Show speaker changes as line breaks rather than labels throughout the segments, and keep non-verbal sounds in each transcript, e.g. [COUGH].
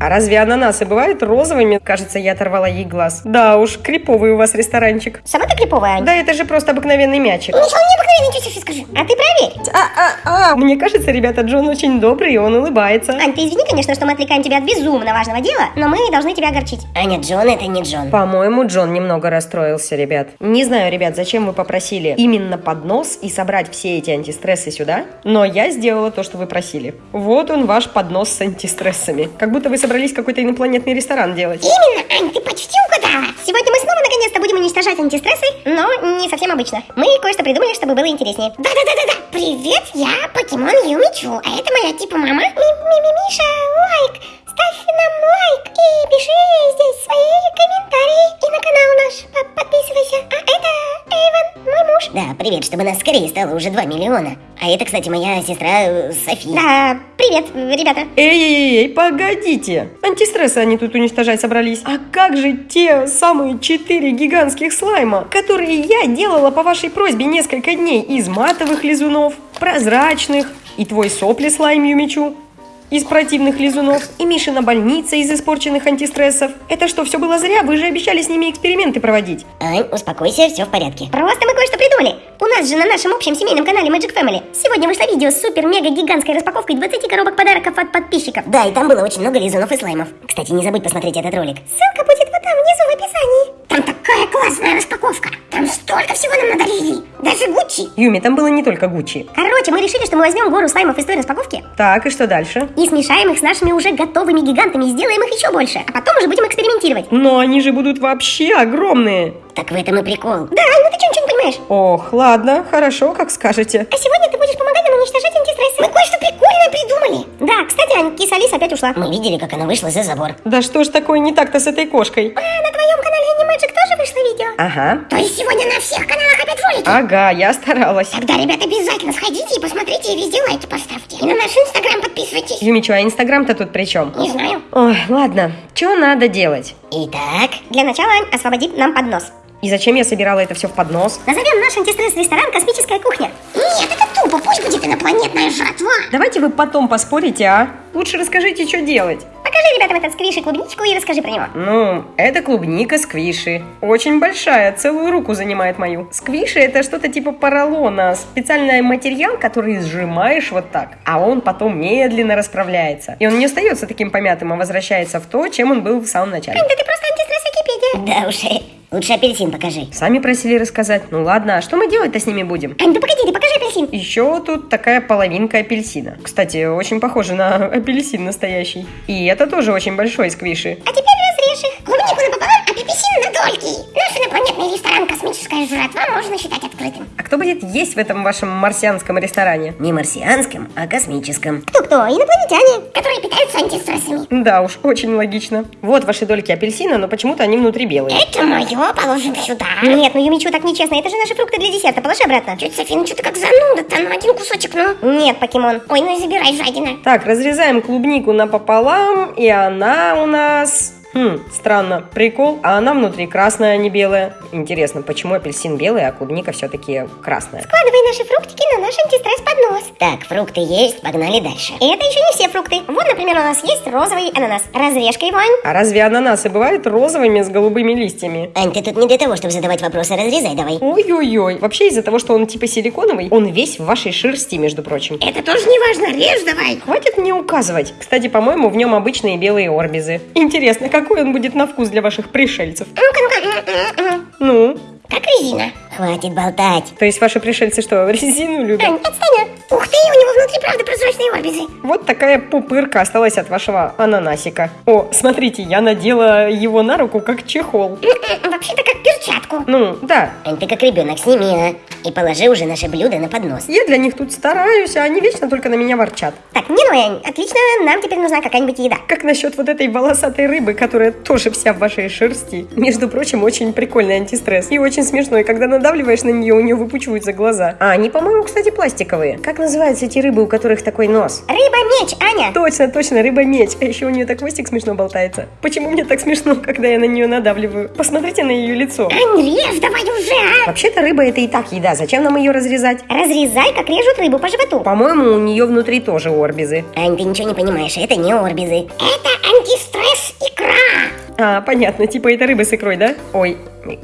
А разве ананасы бывают розовыми? Кажется, я оторвала ей глаз. Да уж, криповый у вас ресторанчик.
Сама ты криповая, Ань.
Да это же просто обыкновенный мячик.
Ничего необыкновенного, тетя Софи, скажи. А ты проверь.
А, а, а, мне кажется, ребята, Джон очень добрый, и он улыбается.
Ань, ты извини, конечно, что мы отвлекаем тебя от безумно важного дела, но мы должны тебя огорчить.
Аня, Джон это не Джон.
По-моему, Джон немного расстроился, ребят. Не знаю, ребят, зачем вы попросили именно поднос и собрать все эти антистрессы сюда, но я сделала то, что вы просили. Вот он, ваш поднос с антистрессами. Как будто вы собрались какой-то инопланетный ресторан делать.
Именно, Ань, ты почти угадала. Сегодня мы снова наконец-то будем уничтожать антистрессы, но не совсем обычно. Мы кое-что придумали, чтобы было интереснее. Да-да-да-да-да. Привет, я Покемон Юмичу, а это моя типа мама. Ми-ми-ми-миша, лайк. Ставь нам лайк и пиши здесь свои комментарии. И на канал наш по- подписывайся. А это Эйвен, мой муж.
Да, привет, чтобы нас скорее стало уже 2 миллиона. А это, кстати, моя сестра э, София.
Да, привет, ребята.
Эй-эй-эй, погодите! Антистрессы они тут уничтожать собрались. А как же те самые четыре гигантских слайма, которые я делала по вашей просьбе несколько дней из матовых лизунов, прозрачных, и твой сопли слайм Юмичу? Из противных лизунов и Мишина больница из испорченных антистрессов. Это что, все было зря? Вы же обещали с ними эксперименты проводить.
Ань, успокойся, все в порядке.
Просто мы кое-что придумали. У нас же на нашем общем семейном канале Magic Family сегодня вышло видео с супер-мега-гигантской распаковкой 20 коробок подарков от подписчиков.
Да, и там было очень много лизунов и слаймов. Кстати, не забудь посмотреть этот ролик.
Ссылка будет вот там внизу в описании. Там такая классная распаковка. Там столько всего нам надарили. Даже Гуччи.
Юми, там было не только Гуччи.
Короче, мы решили, что мы возьмем гору слаймов из той распаковки
Так, и что дальше?
и смешаем их с нашими уже готовыми гигантами и сделаем их еще больше. А потом уже будем экспериментировать.
Но они же будут вообще огромные.
Так в этом и прикол.
Да, Ань, ну ты что, ничего не понимаешь?
Ох, ладно, хорошо, как скажете.
А сегодня ты будешь помогать нам уничтожать антистрессы. Мы кое-что прикольное придумали. Да, кстати, Ань, киса Алиса опять ушла.
Мы видели, как она вышла за забор.
Да что ж такое не так-то с этой кошкой?
А на твоем канале Animagic вышло видео?
Ага.
То есть сегодня на всех каналах опять ролики?
Ага, я старалась.
Тогда, ребят, обязательно сходите и посмотрите, и везде лайки поставьте. И на наш инстаграм подписывайтесь.
Юмичу, а инстаграм-то тут при чем?
Не знаю.
Ой, ладно, что надо делать?
Итак,
Для начала, Ань, освободит нам поднос.
И зачем я собирала это все в поднос?
Назовем наш антистресс-ресторан «Космическая кухня». Нет, это тупо, пусть будет инопланетная жратва.
Давайте вы потом поспорите, а? Лучше расскажите, что делать.
Покажи ребятам этот сквиш и клубничку и расскажи про него.
Ну, это клубника сквиши. Очень большая, целую руку занимает мою. Сквиши это что-то типа поролона, специальный материал, который сжимаешь вот так, а он потом медленно расправляется. И он не остается таким помятым, а возвращается в то, чем он был в самом начале.
Ань, да ты просто антистресс Википедия.
да уж, э, лучше апельсин покажи.
Сами просили рассказать. Ну ладно, а что мы делать-то с ними будем?
Ань, да погоди, ты покажи апельсин.
Еще тут такая половинка апельсина. Кстати, очень похоже на [LAUGHS] апельсин настоящий. И это тоже очень большой сквиши.
А теперь разрежь их. Клубнику апельсин на дольки. Наш инопланетный ресторан «Космическая жратва» можно считать открытым.
А кто будет есть в этом вашем марсианском ресторане?
Не марсианском, а космическом.
Кто-кто? Инопланетяне, которые питаются антистрессами.
Да уж, очень логично. Вот ваши дольки апельсина, но почему-то они внутри белые.
Это мое, положим сюда. Нет, ну Юмичу так нечестно, это же наши фрукты для десерта, положи обратно. Тетя София, ну что ты как зануда-то, ну один кусочек, ну. Нет, покемон. Ой, ну и забирай, жадина.
Так, разрезаем клубнику напополам, и она у нас... Хм, странно. Прикол, а она внутри красная, а не белая. Интересно, почему апельсин белый, а клубника все-таки красная?
Складывай наши фруктики на наш антистресс-поднос.
Так, фрукты есть, погнали дальше.
И это еще не все фрукты. Вот, например, у нас есть розовый ананас. Разрежь-ка его, Ань.
А разве ананасы бывают розовыми с голубыми листьями?
Ань, ты тут не для того, чтобы задавать вопросы, разрезай давай.
Ой-ой-ой. Вообще из-за того, что он типа силиконовый, он весь в вашей шерсти, между прочим.
Это тоже не важно, режь давай.
Хватит мне указывать. Кстати, по-моему, в нем обычные белые орбизы. Интересно, какой он будет на вкус для ваших пришельцев?
Ну-ка, ну-ка.
Ну,
Как резина.
Хватит болтать.
то есть ваши пришельцы что, [LAUGHS] резину любят?
Ань, отстань. Ух ты, у него внутри правда прозрачные орбизы.
Вот такая пупырка осталась от вашего ананасика. О, смотрите, я надела его на руку как чехол.
Вообще-то как перчатку.
Ну, да,
Ань, ты как ребенок, сними, а. И положи уже наше блюдо на поднос.
я для них тут стараюсь, а они вечно только на меня ворчат.
Так, не ну, Ань, отлично, нам теперь нужна какая-нибудь еда.
Как насчет вот этой волосатой рыбы, которая тоже вся в вашей шерсти? Между прочим, очень прикольный антистресс. И очень смешной, когда надавливаешь на нее, у нее выпучиваются глаза. А они, по-моему, кстати, пластиковые. Как называются эти рыбы, у которых такой нос?
Рыба-меч, Аня.
Точно, точно, рыба-меч. А еще у нее так хвостик смешно болтается. Почему мне так смешно, [LAUGHS] когда я на нее надавливаю? Посмотрите на ее лицо.
Ань, режь давай уже, а.
Вообще-то рыба это и так еда. Зачем нам ее разрезать?
Разрезай, как режут рыбу по животу.
По-моему, у нее внутри тоже орбизы.
Ань, ты ничего не понимаешь, это не орбизы.
Это антистресс икра.
А, понятно, типа это рыба с икрой, да? Ой,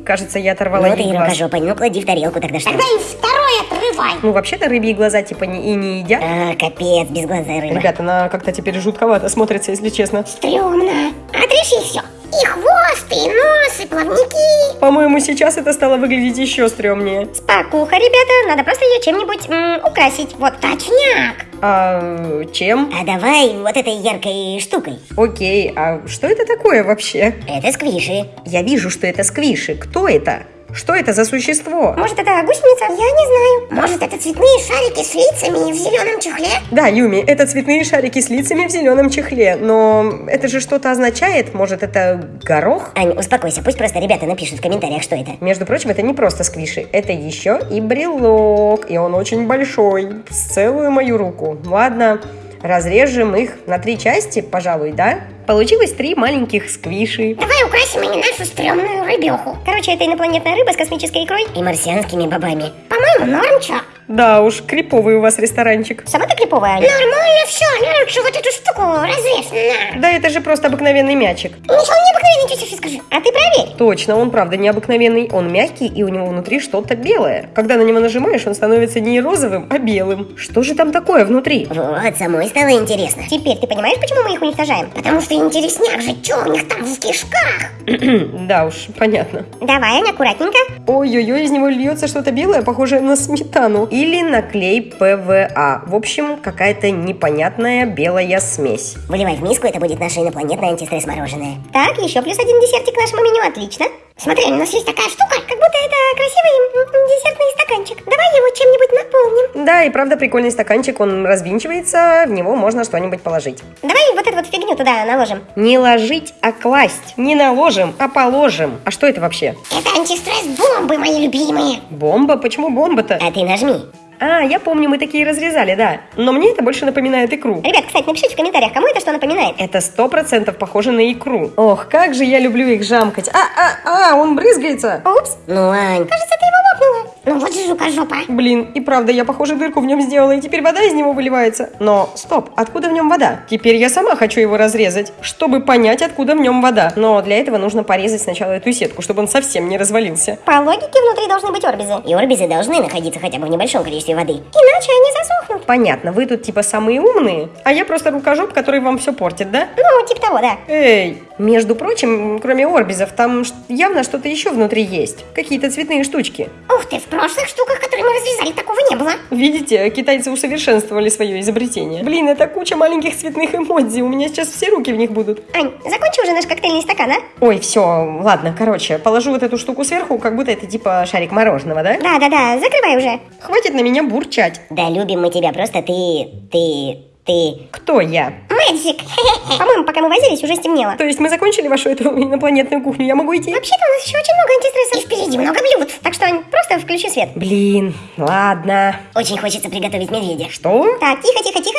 кажется, я оторвала
Ну ты
ей
и
глаз.
рукожопа, ну клади в тарелку тогда что.
Тогда и второй отрывай.
Ну, вообще-то рыбьи глаза типа не, и не едят.
А, капец, безглазая рыба.
Ребята, она как-то теперь жутковато смотрится, если честно.
Стремно. Отреши все. И хвост, и нос, и плавники.
По-моему, сейчас это стало выглядеть еще стрёмнее.
Спокуха, ребята. Надо просто ее чем-нибудь украсить. Вот точняк.
А чем?
А давай вот этой яркой штукой.
Окей, а что это такое вообще?
Это сквиши.
Я вижу, что это сквиши. Кто это? Что это за существо?
Может, это гусеница? Я не знаю. Может, это цветные шарики с лицами в зеленом чехле?
Да, Юми, это цветные шарики с лицами в зеленом чехле, но это же что-то означает? Может, это горох?
Ань, успокойся, пусть просто ребята напишут в комментариях, что это.
Между прочим, это не просто сквиши, это еще и брелок, и он очень большой, с целую мою руку. Ладно, разрежем их на три части, пожалуй, да? Получилось три маленьких сквиши.
Давай украсим ими нашу стрёмную рыбеху. Короче, это инопланетная рыба с космической икрой.
И марсианскими бобами.
По-моему, норм, чё?
Да уж, криповый у вас ресторанчик.
Сама ты криповая, Аня. Нормально все, лучше вот эту штуку разрежь. На.
Да это же просто обыкновенный мячик.
Ничего необыкновенного, тетя Фи, скажи. А ты проверь.
Точно, он правда необыкновенный. Он мягкий, и у него внутри что-то белое. Когда на него нажимаешь, он становится не розовым, а белым. Что же там такое внутри?
Вот, самой стало интересно.
Теперь ты понимаешь, почему мы их уничтожаем? Потому что интересняк же, что у них там в кишках? [CLEARS THROAT]
да уж, понятно.
Давай, Аня, аккуратненько.
Ой-ой-ой, из него льется что-то белое, похожее на сметану. Или на клей ПВА. В общем, какая-то непонятная белая смесь.
Выливай в миску, это будет наше инопланетное антистресс-мороженое.
Так, еще плюс один десертик к нашему меню, отлично. Смотри, у нас есть такая штука, как будто это красивый десертный стаканчик. Давай его чем-нибудь наполним.
Да, и правда прикольный стаканчик, он развинчивается, в него можно что-нибудь положить.
Давай вот эту вот фигню туда наложим.
Не ложить, а класть. Не наложим, а положим. А что это вообще?
Это антистресс-бомбы, мои любимые.
Бомба? Почему бомба-то?
А ты нажми.
А, я помню, мы такие разрезали, да. Но мне это больше напоминает икру.
Ребят, кстати, напишите в комментариях, кому это что напоминает.
Это сто процентов похоже на икру. Ох, как же я люблю их жамкать. А, а, а, он брызгается.
Упс,
Ну, Ань,
кажется, ты его. Ну вот же жука-жопа.
Блин, и правда, я, похоже, дырку в нем сделала, и теперь вода из него выливается. Но, стоп, откуда в нем вода? Теперь я сама хочу его разрезать, чтобы понять, откуда в нем вода. Но для этого нужно порезать сначала эту сетку, чтобы он совсем не развалился.
По логике внутри должны быть орбизы.
и орбизы должны находиться хотя бы в небольшом количестве воды.
Иначе они засохнут.
Понятно, вы тут типа самые умные, а я просто рукожоп, который вам все портит, да?
Ну, типа того, да.
Эй, между прочим, кроме орбизов, там явно что-то еще внутри есть. Какие-то цветные штучки.
Ух ты, в прошлых штуках, которые мы разрезали, такого не было.
Видите, китайцы усовершенствовали свое изобретение. Блин, это куча маленьких цветных эмодзи, у меня сейчас все руки в них будут.
Ань, закончи уже наш коктейльный стакан, а?
Ой, все, ладно, короче, положу вот эту штуку сверху, как будто это типа шарик мороженого, да?
Да-да-да, закрывай уже.
Хватит на меня бурчать.
Да любим мы тебя, просто ты, ты, ты...
Кто я?
Мэдзик. [LAUGHS] По-моему, пока мы возились, уже стемнело.
То есть мы закончили вашу эту инопланетную кухню, я могу идти?
Вообще-то у нас еще очень много антистрессов. И впереди много блюд. Так что, Ань, просто включи свет.
Блин, ладно.
Очень хочется приготовить медведя.
Что?
Так, тихо, тихо, тихо,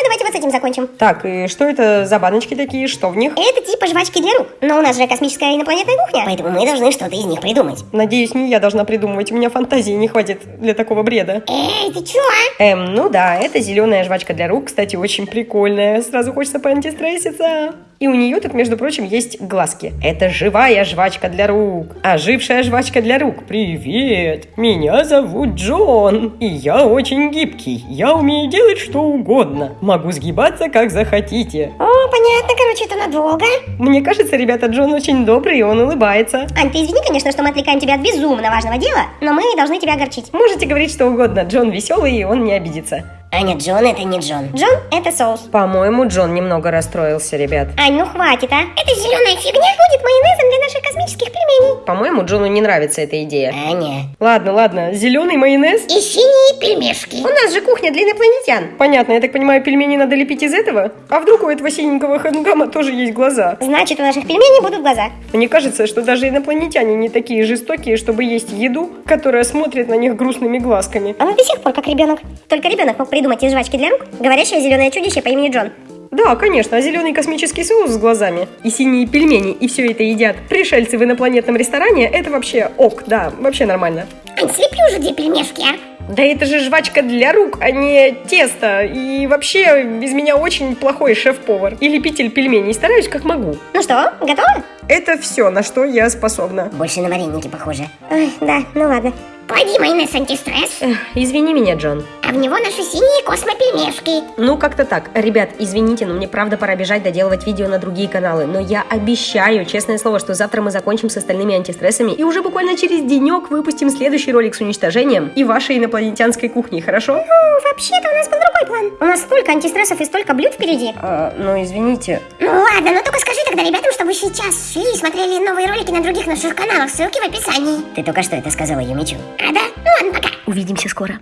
этим закончим.
Так, и что это за баночки такие, что в них?
Это типа жвачки для рук. Но у нас же космическая инопланетная кухня.
Поэтому мы должны что-то из них придумать.
Надеюсь, не я должна придумывать, у меня фантазии не хватит для такого бреда.
Эй, ты чё, а?
Эм, ну да, это зеленая жвачка для рук, кстати, очень прикольная. Сразу хочется поантистресситься. И у нее тут, между прочим, есть глазки. Это живая жвачка для рук. Ожившая жвачка для рук. Привет! Меня зовут Джон. И я очень гибкий. Я умею делать что угодно. Могу сгибаться, как захотите.
О, понятно, короче, это надолго.
Мне кажется, ребята, Джон очень добрый, и он улыбается.
Ань, ты извини, конечно, что мы отвлекаем тебя от безумно важного дела, но мы должны тебя огорчить.
Можете говорить что угодно. Джон веселый, и он не обидится.
Аня, Джон это не Джон.
Джон – это соус.
По-моему, Джон немного расстроился, ребят.
Ань, ну хватит, а? Эта зеленая фигня будет майонезом для наших космических пельменей.
По-моему, Джону не нравится эта идея.
Аня.
Ладно, ладно, зеленый майонез.
И синие пельмешки.
У нас же кухня для инопланетян. Понятно, я так понимаю, пельмени надо лепить из этого? А вдруг у этого синенького хангама тоже есть глаза?
Значит, у наших пельменей будут глаза.
Мне кажется, что даже инопланетяне не такие жестокие, чтобы есть еду, которая смотрит на них грустными глазками.
А мы до сих пор как ребенок. Только ребенок мог придумать из жвачки для рук говорящее зеленое чудище по имени Джон.
Да, конечно, а зеленый космический соус с глазами и синие пельмени, и все это едят пришельцы в инопланетном ресторане, это вообще ок, да, вообще нормально.
Ань, слепи уже две пельмешки, а?
Да это же жвачка для рук, а не тесто. И вообще, из меня очень плохой шеф-повар и лепитель пельменей. Стараюсь как могу.
Ну что, готово?
Это все, на что я способна.
Больше на вареники похоже.
Ой, да, ну ладно. Клади майонез антистресс,
Эх, извини меня, Джон.
а в него наши синие космопельмешки.
Ну, как-то так. Ребят, извините, но мне правда пора бежать доделывать видео на другие каналы. Но я обещаю, честное слово, что завтра мы закончим с остальными антистрессами и уже буквально через денек выпустим следующий ролик с уничтожением и вашей инопланетянской кухней, хорошо?
Ну, вообще-то у нас был другой план. У нас столько антистрессов и столько блюд впереди.
А, ну, извините.
Ну ладно, ну только скажи тогда ребятам, чтобы сейчас шли и смотрели новые ролики на других наших каналах. Ссылки в описании.
Ты только что это сказала Юмичу.
А да? Ну ладно, пока.
Увидимся скоро.